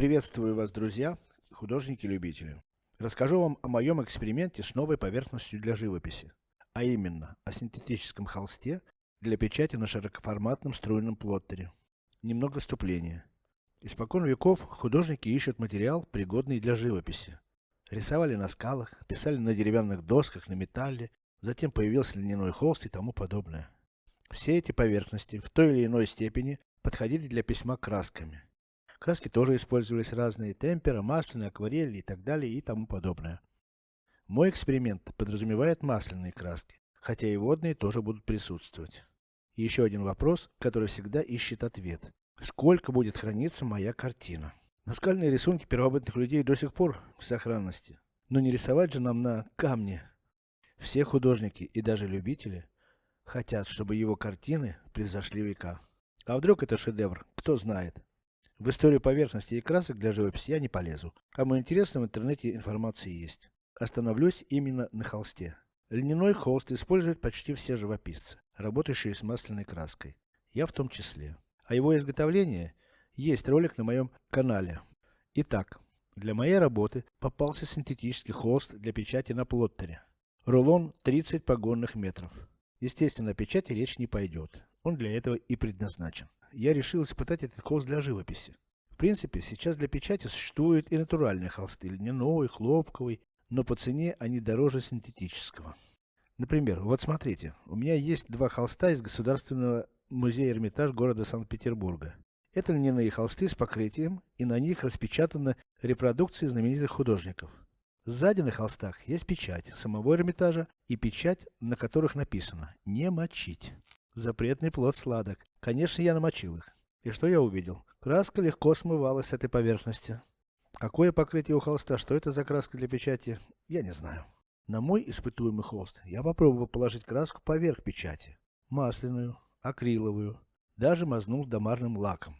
Приветствую вас, друзья, художники-любители. Расскажу вам о моем эксперименте с новой поверхностью для живописи, а именно о синтетическом холсте для печати на широкоформатном струйном плоттере. Немного вступления. Испокон веков художники ищут материал, пригодный для живописи. Рисовали на скалах, писали на деревянных досках, на металле, затем появился льняной холст и тому подобное. Все эти поверхности в той или иной степени подходили для письма красками. Краски тоже использовались разные, темпера, масляные, акварели и так далее и тому подобное. Мой эксперимент подразумевает масляные краски, хотя и водные тоже будут присутствовать. Еще один вопрос, который всегда ищет ответ. Сколько будет храниться моя картина? Наскальные рисунки первобытных людей до сих пор в сохранности. Но не рисовать же нам на камне. Все художники и даже любители хотят, чтобы его картины превзошли века. А вдруг это шедевр, кто знает. В историю поверхности и красок для живописи я не полезу. Кому интересно, в интернете информация есть. Остановлюсь именно на холсте. Льняной холст используют почти все живописцы, работающие с масляной краской. Я в том числе. О его изготовлении есть ролик на моем канале. Итак, для моей работы попался синтетический холст для печати на плоттере. Рулон 30 погонных метров. Естественно, о печати речь не пойдет. Он для этого и предназначен я решил испытать этот холст для живописи. В принципе, сейчас для печати существуют и натуральные холсты, льняной, хлопковый, но по цене они дороже синтетического. Например, вот смотрите, у меня есть два холста из Государственного музея Эрмитаж города Санкт-Петербурга. Это льняные холсты с покрытием, и на них распечатаны репродукции знаменитых художников. Сзади на холстах есть печать самого Эрмитажа и печать, на которых написано «Не мочить». Запретный плод сладок. Конечно, я намочил их. И что я увидел? Краска легко смывалась с этой поверхности. Какое покрытие у холста, что это за краска для печати, я не знаю. На мой испытуемый холст я попробовал положить краску поверх печати. Масляную, акриловую, даже мазнул домарным лаком.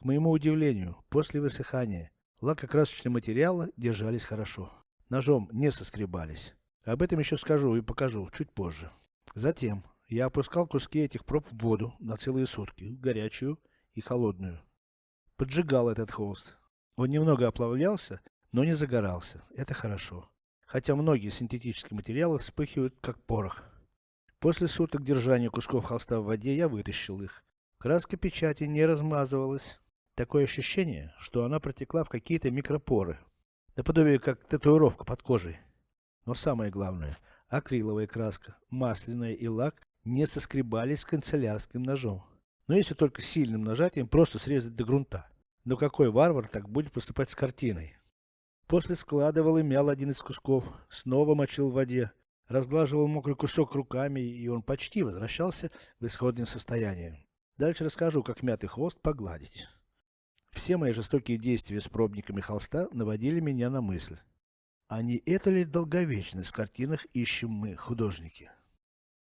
К моему удивлению, после высыхания, лак и красочные материалы держались хорошо. Ножом не соскребались. Об этом еще скажу и покажу чуть позже. Затем я опускал куски этих проб в воду на целые сутки, горячую и холодную. Поджигал этот холст. Он немного оплавлялся, но не загорался. Это хорошо. Хотя многие синтетические материалы вспыхивают как порох. После суток держания кусков холста в воде я вытащил их. Краска печати не размазывалась. Такое ощущение, что она протекла в какие-то микропоры. Наподобие как татуировка под кожей. Но самое главное, акриловая краска, масляная и лак не соскребались канцелярским ножом. Но если только сильным нажатием просто срезать до грунта. Но какой варвар так будет поступать с картиной? После складывал и мял один из кусков, снова мочил в воде, разглаживал мокрый кусок руками, и он почти возвращался в исходное состояние. Дальше расскажу, как мятый холст погладить. Все мои жестокие действия с пробниками холста наводили меня на мысль. А не это ли долговечность в картинах ищем мы, художники?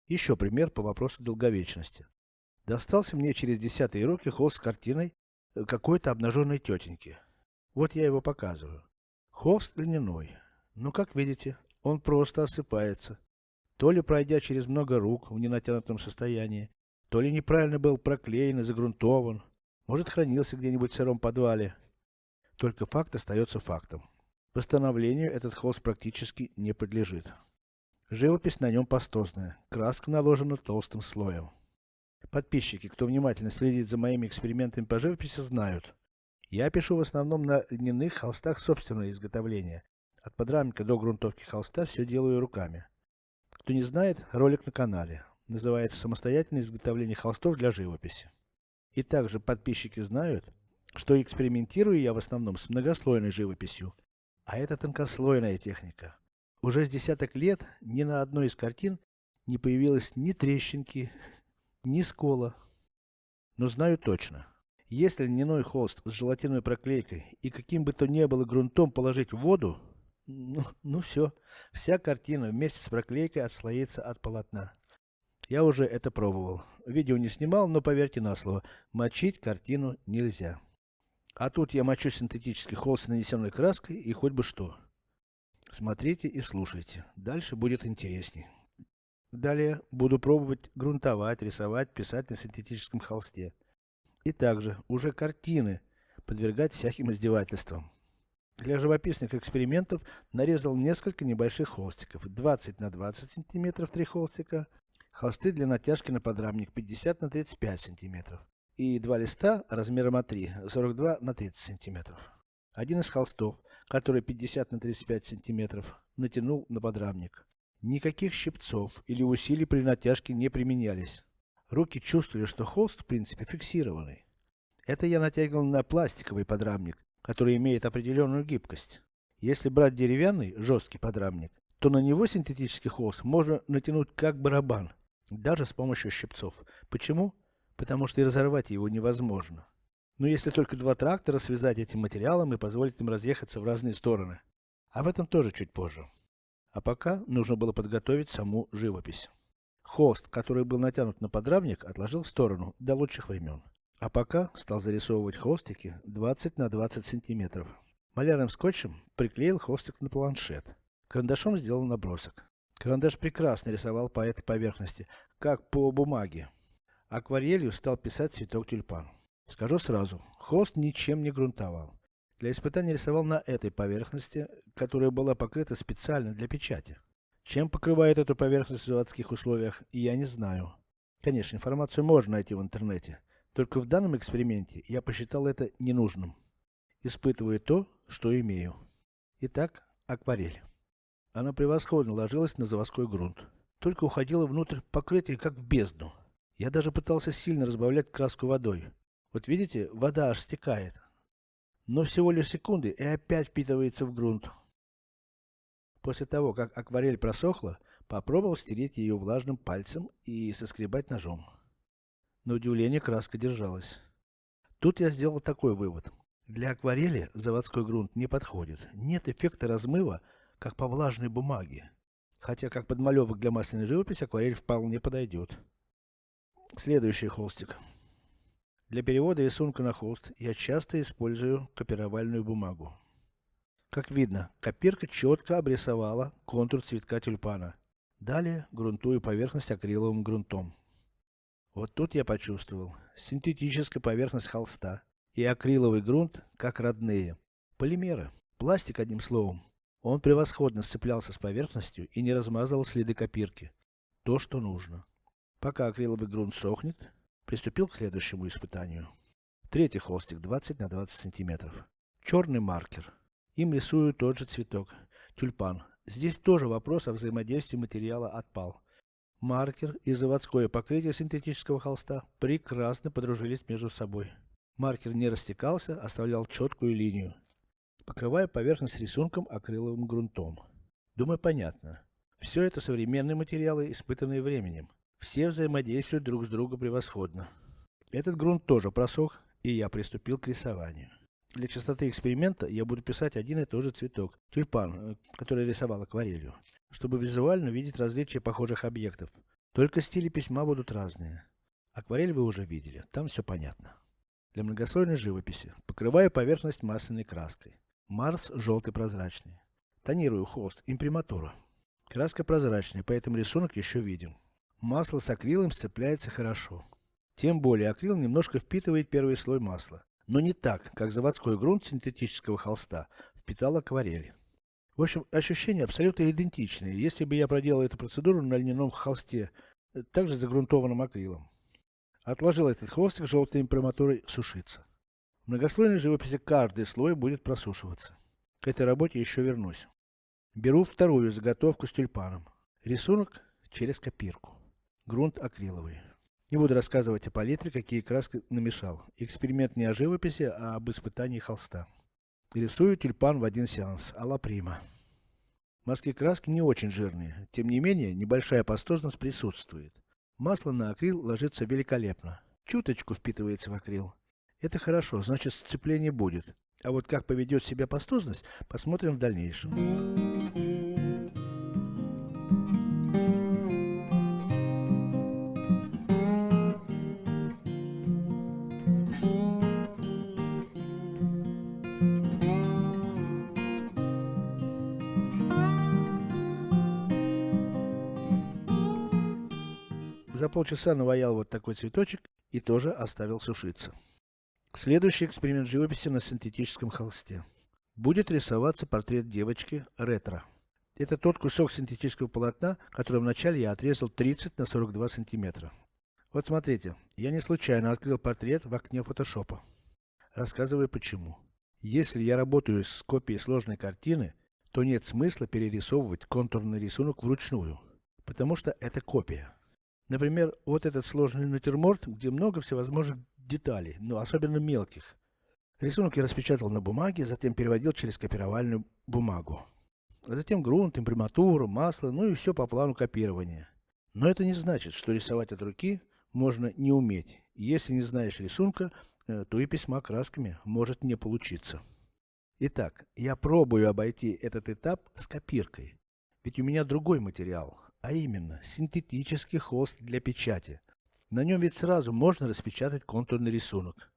Еще пример по вопросу долговечности. Достался мне через десятые руки холст с картиной э, какой-то обнаженной тетеньки. Вот я его показываю. Холст льняной. Но, как видите, он просто осыпается. То ли пройдя через много рук в ненатянутом состоянии, то ли неправильно был проклеен и загрунтован, может хранился где-нибудь в сыром подвале. Только факт остается фактом. Восстановлению этот холст практически не подлежит. Живопись на нем пастозная, краска наложена толстым слоем. Подписчики, кто внимательно следит за моими экспериментами по живописи, знают. Я пишу в основном на льняных холстах собственного изготовления. От подрамника до грунтовки холста все делаю руками. Кто не знает, ролик на канале. Называется «Самостоятельное изготовление холстов для живописи». И также подписчики знают, что экспериментирую я в основном с многослойной живописью. А это тонкослойная техника. Уже с десяток лет ни на одной из картин не появилось ни трещинки, ни скола. Но знаю точно, если льняной холст с желатиновой проклейкой и каким бы то ни было грунтом положить в воду, ну, ну все, вся картина вместе с проклейкой отслоится от полотна. Я уже это пробовал. Видео не снимал, но поверьте на слово, мочить картину нельзя. А тут я мочу синтетический холст с нанесенной краской и хоть бы что. Смотрите и слушайте. Дальше будет интересней. Далее буду пробовать грунтовать, рисовать, писать на синтетическом холсте. И также уже картины подвергать всяким издевательствам. Для живописных экспериментов нарезал несколько небольших холстиков, 20 на 20 сантиметров 3 холстика, холсты для натяжки на подрамник 50 на 35 сантиметров и два листа размером А3, 42 на 30 сантиметров. Один из холстов, который 50 на 35 сантиметров, натянул на подрамник. Никаких щипцов или усилий при натяжке не применялись. Руки чувствовали, что холст в принципе фиксированный. Это я натягивал на пластиковый подрамник, который имеет определенную гибкость. Если брать деревянный, жесткий подрамник, то на него синтетический холст можно натянуть как барабан, даже с помощью щипцов. Почему? Потому что и разорвать его невозможно. Но если только два трактора связать этим материалом и позволить им разъехаться в разные стороны. Об этом тоже чуть позже. А пока нужно было подготовить саму живопись. Холст, который был натянут на подрамник, отложил в сторону до лучших времен. А пока стал зарисовывать холстики 20 на 20 сантиметров. Малярным скотчем приклеил холстик на планшет. Карандашом сделал набросок. Карандаш прекрасно рисовал по этой поверхности, как по бумаге. Акварелью стал писать цветок тюльпан. Скажу сразу, холст ничем не грунтовал. Для испытания рисовал на этой поверхности, которая была покрыта специально для печати. Чем покрывают эту поверхность в заводских условиях, я не знаю. Конечно, информацию можно найти в интернете. Только в данном эксперименте я посчитал это ненужным. Испытываю то, что имею. Итак, акварель. Она превосходно ложилась на заводской грунт. Только уходила внутрь покрытия, как в бездну. Я даже пытался сильно разбавлять краску водой. Вот видите, вода аж стекает. Но всего лишь секунды и опять впитывается в грунт. После того, как акварель просохла, попробовал стереть ее влажным пальцем и соскребать ножом. На удивление краска держалась. Тут я сделал такой вывод. Для акварели заводской грунт не подходит. Нет эффекта размыва, как по влажной бумаге. Хотя как подмалевок для масляной живописи акварель вполне подойдет. Следующий холстик. Для перевода рисунка на холст я часто использую копировальную бумагу. Как видно, копирка четко обрисовала контур цветка тюльпана. Далее грунтую поверхность акриловым грунтом. Вот тут я почувствовал синтетическая поверхность холста и акриловый грунт как родные. Полимеры. Пластик одним словом. Он превосходно сцеплялся с поверхностью и не размазывал следы копирки. То, что нужно. Пока акриловый грунт сохнет, Приступил к следующему испытанию. Третий холстик 20 на 20 сантиметров. Черный маркер. Им рисую тот же цветок. Тюльпан. Здесь тоже вопрос о взаимодействии материала отпал. Маркер и заводское покрытие синтетического холста прекрасно подружились между собой. Маркер не растекался, оставлял четкую линию. Покрывая поверхность рисунком акриловым грунтом. Думаю, понятно. Все это современные материалы, испытанные временем. Все взаимодействуют друг с другом превосходно. Этот грунт тоже просох, и я приступил к рисованию. Для частоты эксперимента я буду писать один и тот же цветок, тюльпан, э, который рисовал акварелью, чтобы визуально видеть различия похожих объектов. Только стили письма будут разные. Акварель вы уже видели, там все понятно. Для многослойной живописи покрываю поверхность масляной краской. Марс желтый прозрачный. Тонирую холст, имприматура. Краска прозрачная, поэтому рисунок еще виден. Масло с акрилом сцепляется хорошо. Тем более акрил немножко впитывает первый слой масла. Но не так, как заводской грунт синтетического холста впитал акварель. В общем, ощущения абсолютно идентичные, если бы я проделал эту процедуру на льняном холсте, э, также загрунтованным акрилом. Отложил этот холстик желтой имприматурой сушиться. В многослойной живописи каждый слой будет просушиваться. К этой работе еще вернусь. Беру вторую заготовку с тюльпаном. Рисунок через копирку. Грунт акриловый. Не буду рассказывать о палитре, какие краски намешал. Эксперимент не о живописи, а об испытании холста. Рисую тюльпан в один сеанс, а прима. Маски краски не очень жирные, тем не менее, небольшая пастозность присутствует. Масло на акрил ложится великолепно. Чуточку впитывается в акрил. Это хорошо, значит сцепление будет. А вот как поведет себя пастозность, посмотрим в дальнейшем. За полчаса наваял вот такой цветочек и тоже оставил сушиться. Следующий эксперимент живописи на синтетическом холсте. Будет рисоваться портрет девочки ретро. Это тот кусок синтетического полотна, который вначале я отрезал 30 на 42 сантиметра. Вот смотрите, я не случайно открыл портрет в окне фотошопа. Рассказываю почему. Если я работаю с копией сложной картины, то нет смысла перерисовывать контурный рисунок вручную, потому что это копия. Например, вот этот сложный натюрморт, где много всевозможных деталей, но особенно мелких. Рисунок я распечатал на бумаге, затем переводил через копировальную бумагу. А затем грунт, имприматура, масло, ну и все по плану копирования. Но это не значит, что рисовать от руки можно не уметь. Если не знаешь рисунка, э, то и письма красками может не получиться. Итак, я пробую обойти этот этап с копиркой. Ведь у меня другой материал, а именно синтетический холст для печати. На нем ведь сразу можно распечатать контурный рисунок.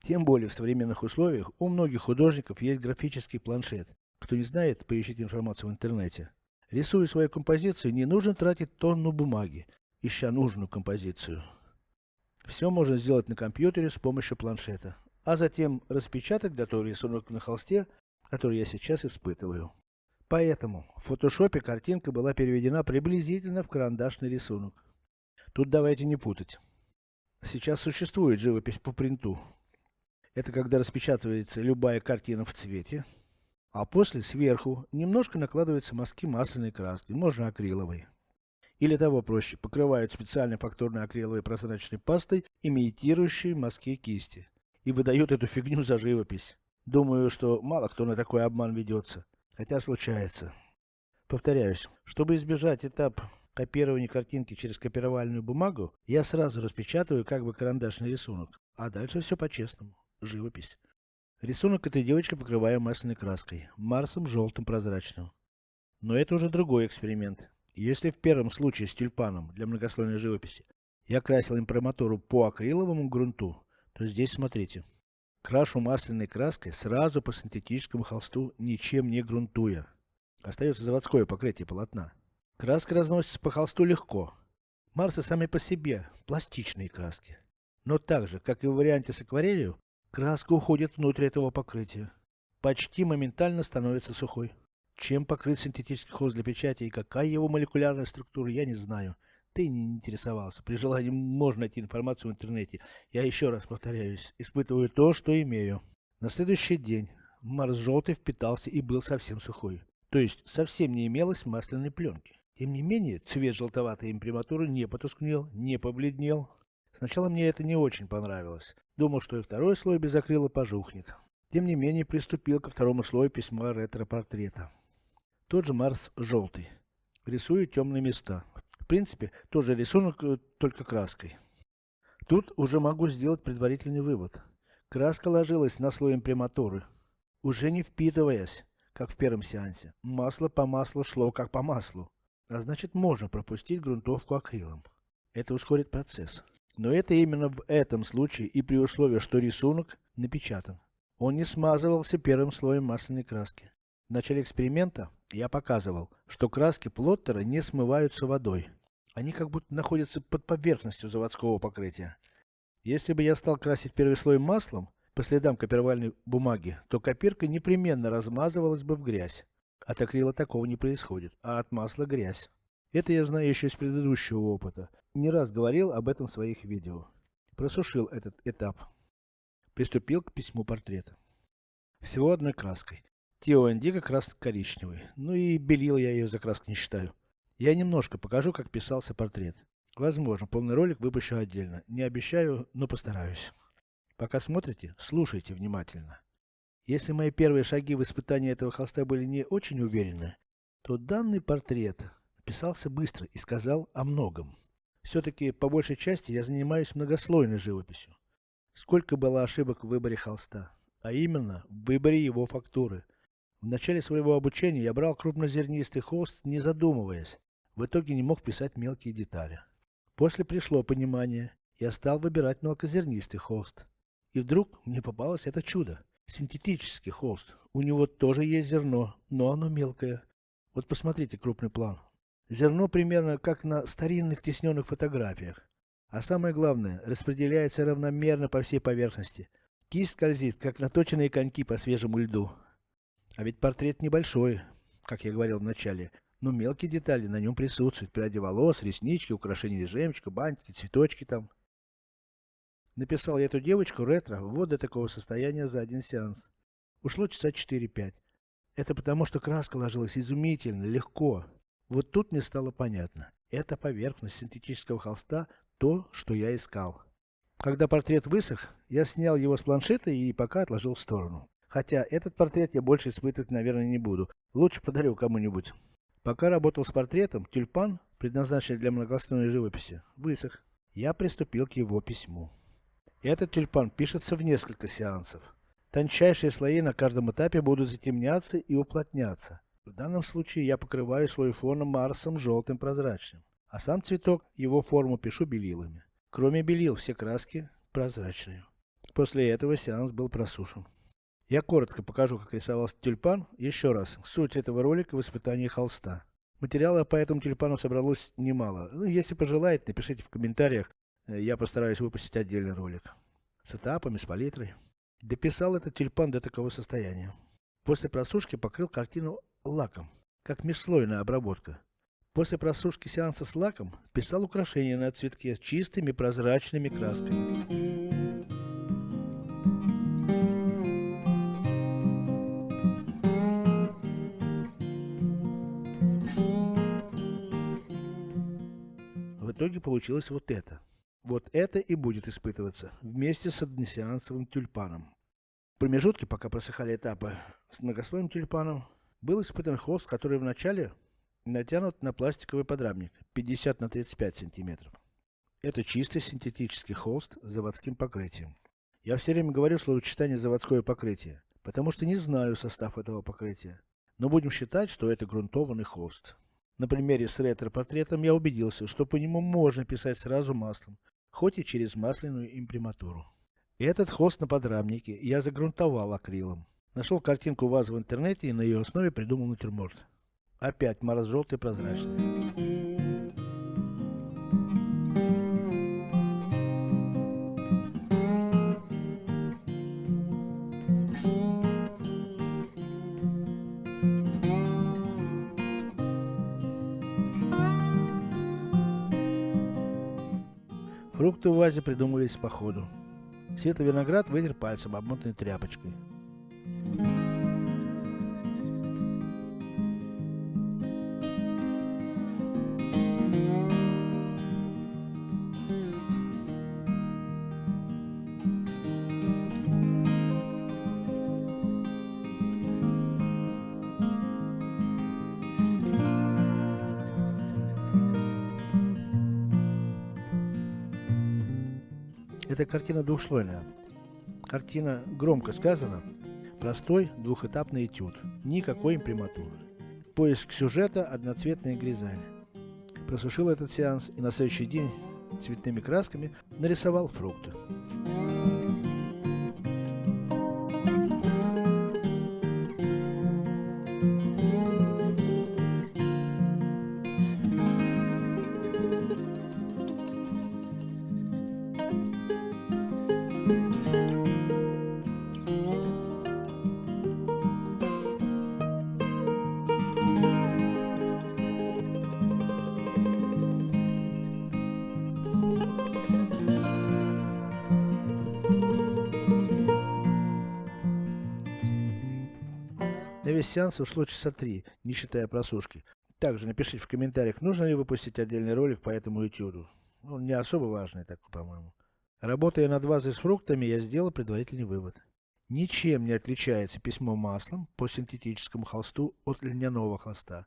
Тем более в современных условиях у многих художников есть графический планшет. Кто не знает, поищите информацию в интернете. Рисуя свою композицию, не нужно тратить тонну бумаги, ища нужную композицию. Все можно сделать на компьютере с помощью планшета, а затем распечатать готовый рисунок на холсте, который я сейчас испытываю. Поэтому в фотошопе картинка была переведена приблизительно в карандашный рисунок. Тут давайте не путать. Сейчас существует живопись по принту. Это когда распечатывается любая картина в цвете, а после сверху немножко накладываются мазки масляной краски, можно акриловой. Или того проще, покрывают специальной фактурной акриловой прозрачной пастой, имитирующей мазки кисти. И выдают эту фигню за живопись. Думаю, что мало кто на такой обман ведется. Хотя случается. Повторяюсь, чтобы избежать этап копирования картинки через копировальную бумагу, я сразу распечатываю как бы карандашный рисунок. А дальше все по-честному. Живопись. Рисунок этой девочки покрываю масляной краской, Марсом желтым прозрачным. Но это уже другой эксперимент. Если в первом случае с тюльпаном для многослойной живописи я красил имприматуру по акриловому грунту, то здесь смотрите. Крашу масляной краской сразу по синтетическому холсту, ничем не грунтуя. Остается заводское покрытие полотна. Краска разносится по холсту легко. Марсы сами по себе пластичные краски. Но так же, как и в варианте с акварелью, краска уходит внутрь этого покрытия. Почти моментально становится сухой. Чем покрыт синтетический холст для печати и какая его молекулярная структура, я не знаю. Ты не интересовался. При желании можно найти информацию в интернете. Я еще раз повторяюсь, испытываю то, что имею. На следующий день Марс желтый впитался и был совсем сухой. То есть совсем не имелось масляной пленки. Тем не менее, цвет желтоватой имприматуры не потускнел, не побледнел. Сначала мне это не очень понравилось. Думал, что и второй слой без акрила пожухнет. Тем не менее, приступил ко второму слою письма ретро-портрета. Тот же Марс желтый. Рисую темные места. В принципе, тоже рисунок, э, только краской. Тут уже могу сделать предварительный вывод. Краска ложилась на слой имприматуры, уже не впитываясь, как в первом сеансе. Масло по маслу шло как по маслу. А значит можно пропустить грунтовку акрилом. Это ускорит процесс. Но это именно в этом случае и при условии, что рисунок напечатан. Он не смазывался первым слоем масляной краски. В начале эксперимента я показывал, что краски плоттера не смываются водой. Они как будто находятся под поверхностью заводского покрытия. Если бы я стал красить первый слой маслом, по следам копировальной бумаги, то копирка непременно размазывалась бы в грязь. От акрила такого не происходит, а от масла грязь. Это я знаю еще из предыдущего опыта. Не раз говорил об этом в своих видео. Просушил этот этап. Приступил к письму портрета. Всего одной краской. Тео Индиго краска коричневый. Ну и белил я ее за краску не считаю. Я немножко покажу, как писался портрет. Возможно, полный ролик выпущу отдельно. Не обещаю, но постараюсь. Пока смотрите, слушайте внимательно. Если мои первые шаги в испытании этого холста были не очень уверены, то данный портрет писался быстро и сказал о многом. Все-таки, по большей части, я занимаюсь многослойной живописью. Сколько было ошибок в выборе холста, а именно, в выборе его фактуры. В начале своего обучения я брал крупнозернистый холст, не задумываясь. В итоге не мог писать мелкие детали. После пришло понимание, я стал выбирать мелкозернистый холст. И вдруг мне попалось это чудо. Синтетический холст. У него тоже есть зерно, но оно мелкое. Вот посмотрите крупный план. Зерно примерно как на старинных тесненных фотографиях. А самое главное, распределяется равномерно по всей поверхности. Кисть скользит, как наточенные коньки по свежему льду. А ведь портрет небольшой, как я говорил в начале, но мелкие детали на нем присутствуют. Пряди волос, реснички, украшения из жемчуга, бантики, цветочки там. Написал я эту девочку ретро вот до такого состояния за один сеанс. Ушло часа 4-5. Это потому, что краска ложилась изумительно, легко. Вот тут мне стало понятно. Это поверхность синтетического холста то, что я искал. Когда портрет высох, я снял его с планшета и пока отложил в сторону. Хотя этот портрет я больше испытывать, наверное, не буду. Лучше подарю кому-нибудь. Пока работал с портретом, тюльпан, предназначенный для многослойной живописи, высох. Я приступил к его письму. Этот тюльпан пишется в несколько сеансов. Тончайшие слои на каждом этапе будут затемняться и уплотняться. В данном случае я покрываю слой фона Марсом желтым прозрачным, а сам цветок, его форму пишу белилами. Кроме белил, все краски прозрачные. После этого сеанс был просушен. Я коротко покажу, как рисовался тюльпан. Еще раз, суть этого ролика в испытании холста. Материала по этому тюльпану собралось немало. Ну, если пожелаете, напишите в комментариях. Э, я постараюсь выпустить отдельный ролик. С этапами, с палитрой. Дописал этот тюльпан до такого состояния. После просушки покрыл картину лаком, как межслойная обработка. После просушки сеанса с лаком писал украшения на цветке чистыми прозрачными красками. Итоге получилось вот это. Вот это и будет испытываться вместе с односеансовым тюльпаном. В промежутке, пока просыхали этапы с многослойным тюльпаном, был испытан холст, который вначале натянут на пластиковый подрамник 50 на 35 сантиметров. Это чистый синтетический холст с заводским покрытием. Я все время говорю словосочетание заводское покрытие, потому что не знаю состав этого покрытия. Но будем считать, что это грунтованный холст. На примере с ретро-портретом я убедился, что по нему можно писать сразу маслом, хоть и через масляную имприматуру. Этот холст на подрамнике я загрунтовал акрилом. Нашел картинку вазы в интернете и на ее основе придумал натюрморт. Опять мороз желтый прозрачный. Фрукты в вазе придумывались по ходу. Светлый виноград вытер пальцем, обмотанной тряпочкой. Эта картина двухслойная. Картина громко сказана. Простой двухэтапный этюд. Никакой имприматуры. Поиск сюжета одноцветная гризаль. Просушил этот сеанс и на следующий день цветными красками нарисовал фрукты. На весь сеанс ушло часа три, не считая просушки. Также напишите в комментариях, нужно ли выпустить отдельный ролик по этому этюду. Он не особо важный, так по-моему. Работая над вазой с фруктами, я сделал предварительный вывод. Ничем не отличается письмо маслом по синтетическому холсту от льняного холста.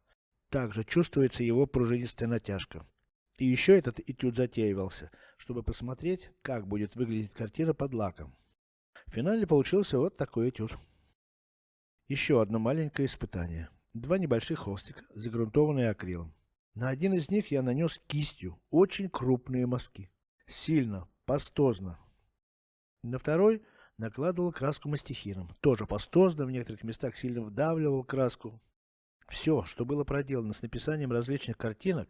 Также чувствуется его пружинистая натяжка. И еще этот этюд затеивался, чтобы посмотреть, как будет выглядеть картина под лаком. В финале получился вот такой этюд. Еще одно маленькое испытание. Два небольших холстика, загрунтованные акрилом. На один из них я нанес кистью очень крупные мазки. Сильно, пастозно. На второй накладывал краску мастихином. Тоже пастозно, в некоторых местах сильно вдавливал краску. Все, что было проделано с написанием различных картинок,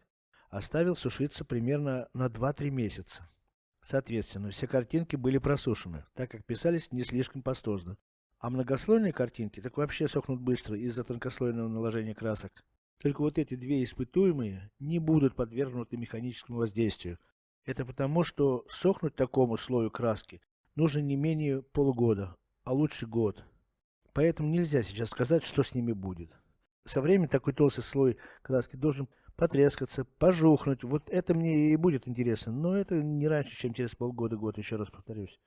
оставил сушиться примерно на 2-3 месяца. Соответственно, все картинки были просушены, так как писались не слишком пастозно. А многослойные картинки так вообще сохнут быстро из-за тонкослойного наложения красок. Только вот эти две испытуемые не будут подвергнуты механическому воздействию. Это потому, что сохнуть такому слою краски нужно не менее полугода, а лучше год. Поэтому нельзя сейчас сказать, что с ними будет. Со временем такой толстый слой краски должен потрескаться, пожухнуть. Вот это мне и будет интересно. Но это не раньше, чем через полгода-год, еще раз повторюсь.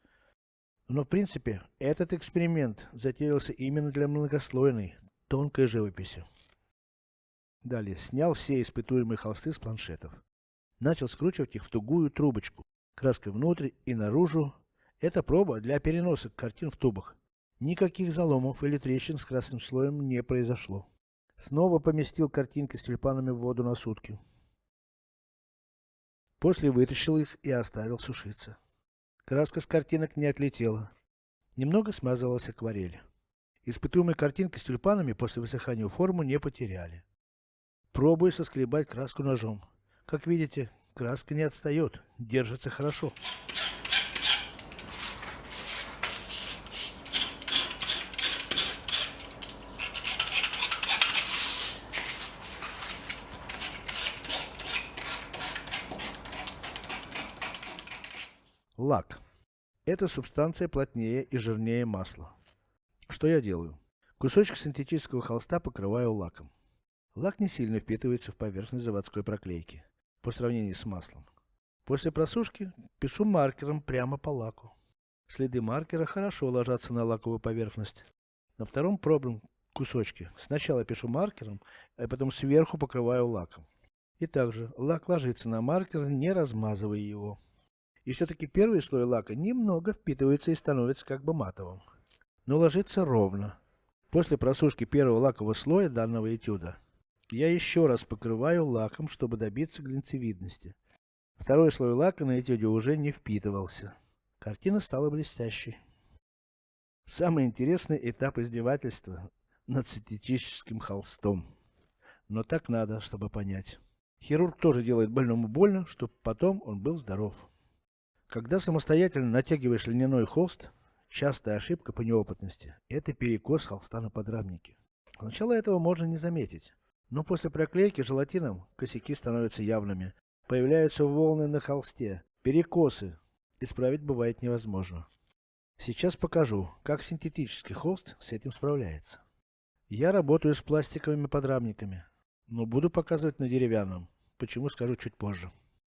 Но в принципе, этот эксперимент затеялся именно для многослойной, тонкой живописи. Далее, снял все испытуемые холсты с планшетов. Начал скручивать их в тугую трубочку, краской внутрь и наружу. Это проба для переноса картин в тубах. Никаких заломов или трещин с красным слоем не произошло. Снова поместил картинки с тюльпанами в воду на сутки. После вытащил их и оставил сушиться. Краска с картинок не отлетела. Немного смазывалась акварель. Испытуемые картинки с тюльпанами после высыхания форму не потеряли. Пробую соскребать краску ножом. Как видите, краска не отстает, держится хорошо. Лак. Эта субстанция плотнее и жирнее масла. Что я делаю? Кусочек синтетического холста покрываю лаком. Лак не сильно впитывается в поверхность заводской проклейки, по сравнению с маслом. После просушки пишу маркером прямо по лаку. Следы маркера хорошо ложатся на лаковую поверхность. На втором пробном кусочке сначала пишу маркером, а потом сверху покрываю лаком. И также лак ложится на маркер, не размазывая его. И все-таки первый слой лака немного впитывается и становится как бы матовым. Но ложится ровно. После просушки первого лакового слоя данного этюда, я еще раз покрываю лаком, чтобы добиться глинцевидности. Второй слой лака на этюде уже не впитывался. Картина стала блестящей. Самый интересный этап издевательства над синтетическим холстом. Но так надо, чтобы понять. Хирург тоже делает больному больно, чтобы потом он был здоров. Когда самостоятельно натягиваешь льняной холст, частая ошибка по неопытности – это перекос холста на подрамнике. Сначала этого можно не заметить. Но после проклейки желатином косяки становятся явными. Появляются волны на холсте, перекосы. Исправить бывает невозможно. Сейчас покажу, как синтетический холст с этим справляется. Я работаю с пластиковыми подрамниками, но буду показывать на деревянном. Почему скажу чуть позже.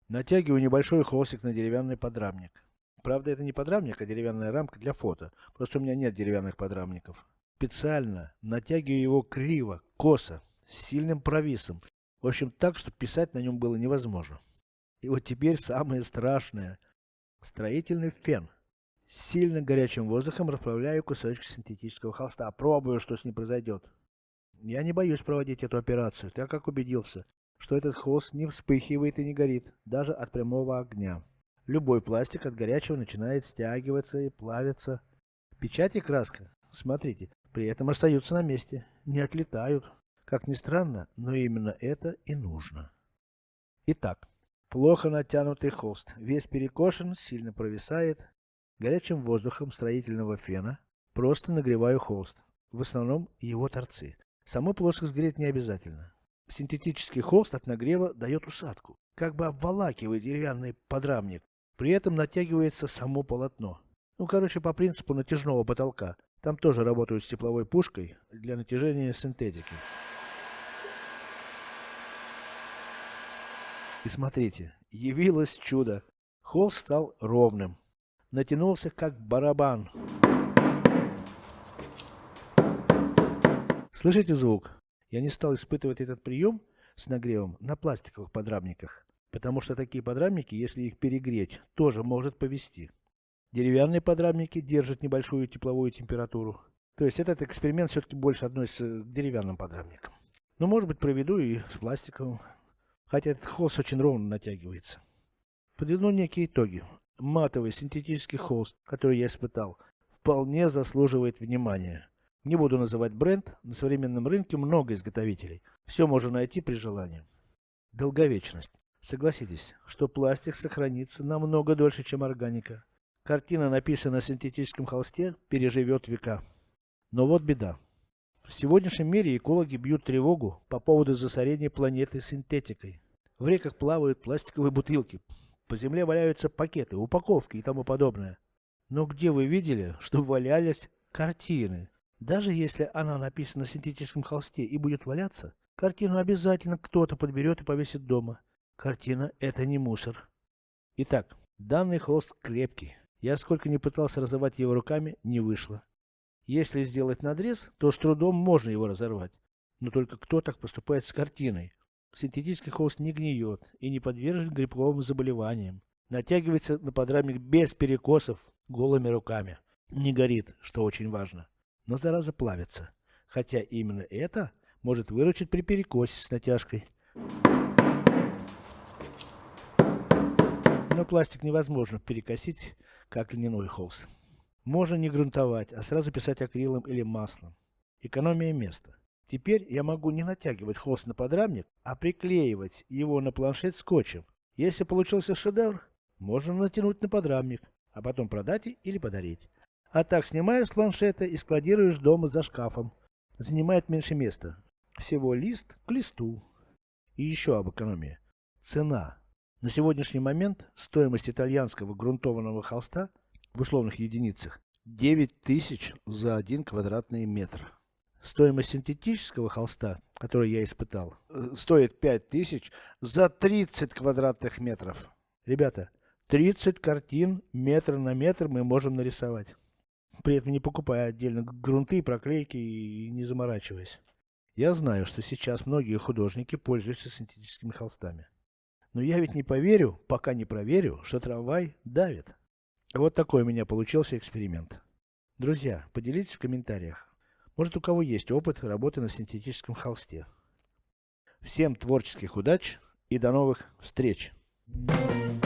Натягиваю небольшой холстик на деревянный подрамник. Правда это не подрамник, а деревянная рамка для фото. Просто у меня нет деревянных подрамников. Специально натягиваю его криво, косо, с сильным провисом. В общем, так, что писать на нем было невозможно. И вот теперь самое страшное. Строительный фен. С сильно горячим воздухом расплавляю кусочек синтетического холста. Пробую, что с ним произойдет. Я не боюсь проводить эту операцию, так как убедился, что этот холст не вспыхивает и не горит, даже от прямого огня. Любой пластик от горячего начинает стягиваться и плавиться. Печать и краска, смотрите, при этом остаются на месте, не отлетают. Как ни странно, но именно это и нужно. Итак, плохо натянутый холст, весь перекошен, сильно провисает. Горячим воздухом строительного фена просто нагреваю холст, в основном его торцы. Саму плоскость греть не обязательно. Синтетический холст от нагрева дает усадку, как бы обволакивает деревянный подрамник. При этом натягивается само полотно. Ну, короче, по принципу натяжного потолка. Там тоже работают с тепловой пушкой для натяжения синтетики. И смотрите, явилось чудо. Холст стал ровным. Натянулся как барабан. Слышите звук? Я не стал испытывать этот прием с нагревом на пластиковых подрамниках, потому что такие подрамники, если их перегреть, тоже может повести. Деревянные подрамники держат небольшую тепловую температуру. То есть этот эксперимент все-таки больше относится к деревянным подрамникам. Но может быть проведу и с пластиковым. Хотя этот холст очень ровно натягивается. Подведу некие итоги. Матовый синтетический холст, который я испытал, вполне заслуживает внимания. Не буду называть бренд, на современном рынке много изготовителей. Все можно найти при желании. Долговечность. Согласитесь, что пластик сохранится намного дольше, чем органика. Картина, написанная на синтетическом холсте, переживет века. Но вот беда. В сегодняшнем мире экологи бьют тревогу по поводу засорения планеты синтетикой. В реках плавают пластиковые бутылки, по земле валяются пакеты, упаковки и тому подобное. Но где вы видели, что валялись картины? Даже если она написана на синтетическом холсте и будет валяться, картину обязательно кто-то подберет и повесит дома. Картина это не мусор. Итак, данный холст крепкий. Я сколько ни пытался разорвать его руками, не вышло. Если сделать надрез, то с трудом можно его разорвать. Но только кто так поступает с картиной? Синтетический холст не гниет и не подвержен грибковым заболеваниям. Натягивается на подрамник без перекосов, голыми руками. Не горит, что очень важно. Но зараза плавится. Хотя именно это может выручить при перекосе с натяжкой. Но пластик невозможно перекосить, как льняной холст. Можно не грунтовать, а сразу писать акрилом или маслом. Экономия места. Теперь я могу не натягивать холст на подрамник, а приклеивать его на планшет скотчем. Если получился шедевр, можно натянуть на подрамник, а потом продать или подарить. А так снимаешь с планшета и складируешь дома за шкафом. Занимает меньше места. Всего лист к листу. И еще об экономии. Цена. На сегодняшний момент стоимость итальянского грунтованного холста в условных единицах 9000 за 1 квадратный метр. Стоимость синтетического холста, который я испытал, э, стоит 5000 за 30 квадратных метров. Ребята, 30 картин метр на метр мы можем нарисовать. При этом не покупая отдельно грунты, проклейки и не заморачиваясь. Я знаю, что сейчас многие художники пользуются синтетическими холстами. Но я ведь не поверю, пока не проверю, что трамвай давит. Вот такой у меня получился эксперимент. Друзья, поделитесь в комментариях, может у кого есть опыт работы на синтетическом холсте. Всем творческих удач и до новых встреч! Thank you.